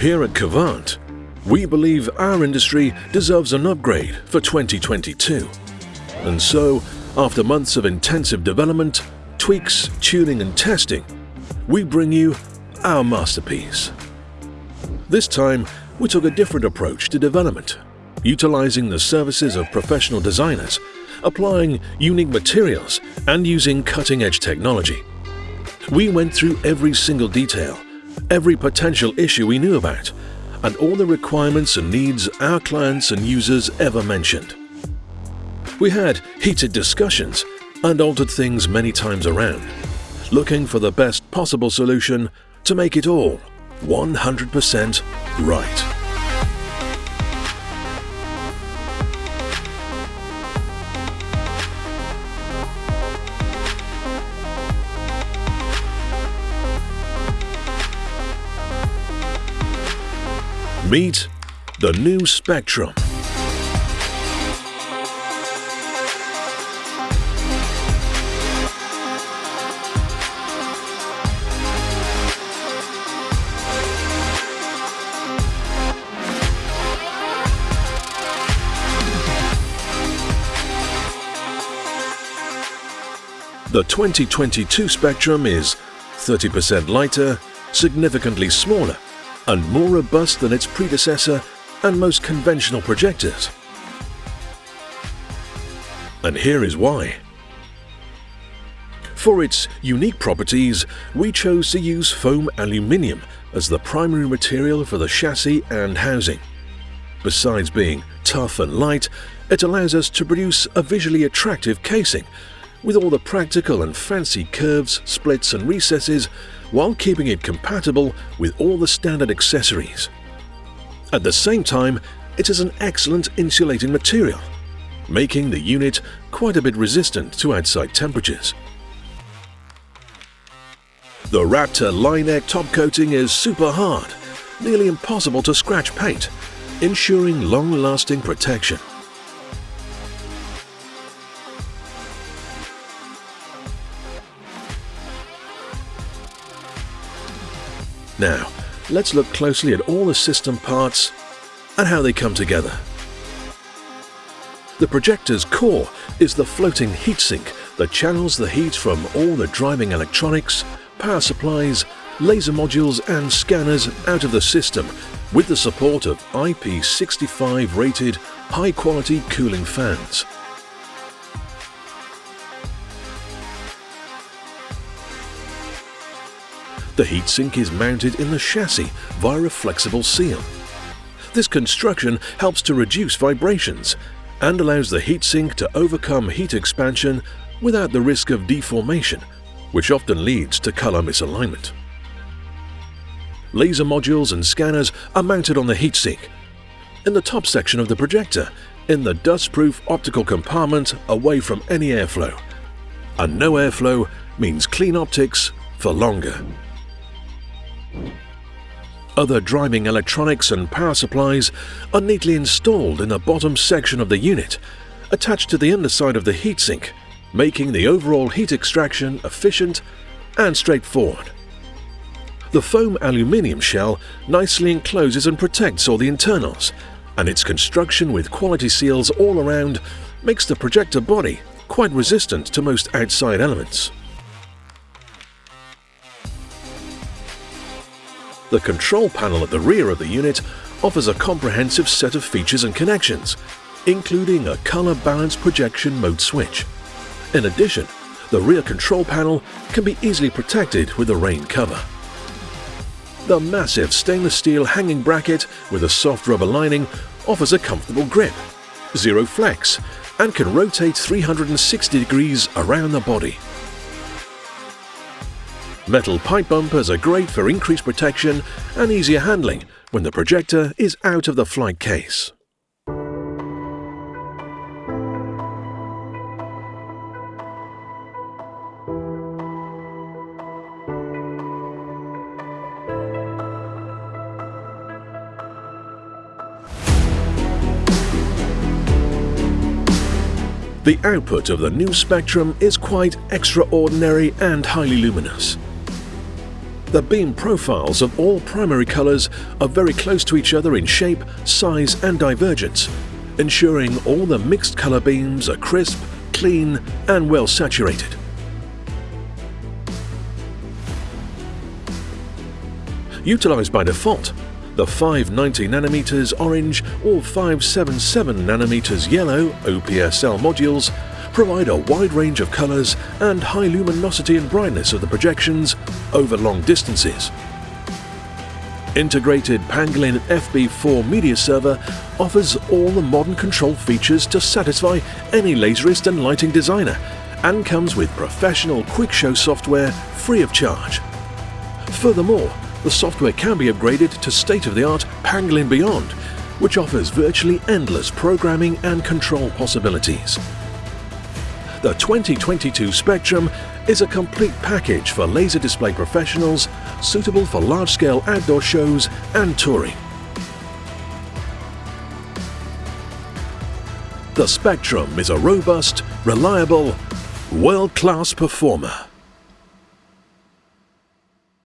Here at Kvant, we believe our industry deserves an upgrade for 2022. And so, after months of intensive development, tweaks, tuning and testing, we bring you our masterpiece. This time, we took a different approach to development, utilizing the services of professional designers, applying unique materials and using cutting-edge technology. We went through every single detail every potential issue we knew about, and all the requirements and needs our clients and users ever mentioned. We had heated discussions and altered things many times around, looking for the best possible solution to make it all 100% right. Meet the new Spectrum. The 2022 Spectrum is 30% lighter, significantly smaller and more robust than its predecessor and most conventional projectors. And here is why. For its unique properties, we chose to use foam aluminium as the primary material for the chassis and housing. Besides being tough and light, it allows us to produce a visually attractive casing with all the practical and fancy curves, splits and recesses while keeping it compatible with all the standard accessories. At the same time, it is an excellent insulating material, making the unit quite a bit resistant to outside temperatures. The Raptor Liner top coating is super hard, nearly impossible to scratch paint, ensuring long-lasting protection. Now, let's look closely at all the system parts and how they come together. The projector's core is the floating heatsink that channels the heat from all the driving electronics, power supplies, laser modules and scanners out of the system with the support of IP65 rated high-quality cooling fans. The heatsink is mounted in the chassis via a flexible seal. This construction helps to reduce vibrations and allows the heatsink to overcome heat expansion without the risk of deformation, which often leads to color misalignment. Laser modules and scanners are mounted on the heatsink. In the top section of the projector, in the dust-proof optical compartment away from any airflow. And no airflow means clean optics for longer. Other driving electronics and power supplies are neatly installed in the bottom section of the unit, attached to the underside of the heatsink, making the overall heat extraction efficient and straightforward. The foam aluminium shell nicely encloses and protects all the internals, and its construction with quality seals all around makes the projector body quite resistant to most outside elements. The control panel at the rear of the unit offers a comprehensive set of features and connections, including a color balance projection mode switch. In addition, the rear control panel can be easily protected with a rain cover. The massive stainless steel hanging bracket with a soft rubber lining offers a comfortable grip, zero flex, and can rotate 360 degrees around the body. Metal pipe bumpers are great for increased protection and easier handling when the projector is out of the flight case. The output of the new Spectrum is quite extraordinary and highly luminous. The beam profiles of all primary colors are very close to each other in shape, size and divergence, ensuring all the mixed color beams are crisp, clean and well saturated. Utilized by default, the 590nm orange or 577nm yellow OPSL modules provide a wide range of colors and high luminosity and brightness of the projections over long distances. Integrated Pangolin FB4 media server offers all the modern control features to satisfy any laserist and lighting designer and comes with professional QuickShow software free of charge. Furthermore, the software can be upgraded to state-of-the-art Pangolin Beyond, which offers virtually endless programming and control possibilities. The 2022 Spectrum is a complete package for laser display professionals suitable for large-scale outdoor shows and touring. The Spectrum is a robust, reliable, world-class performer.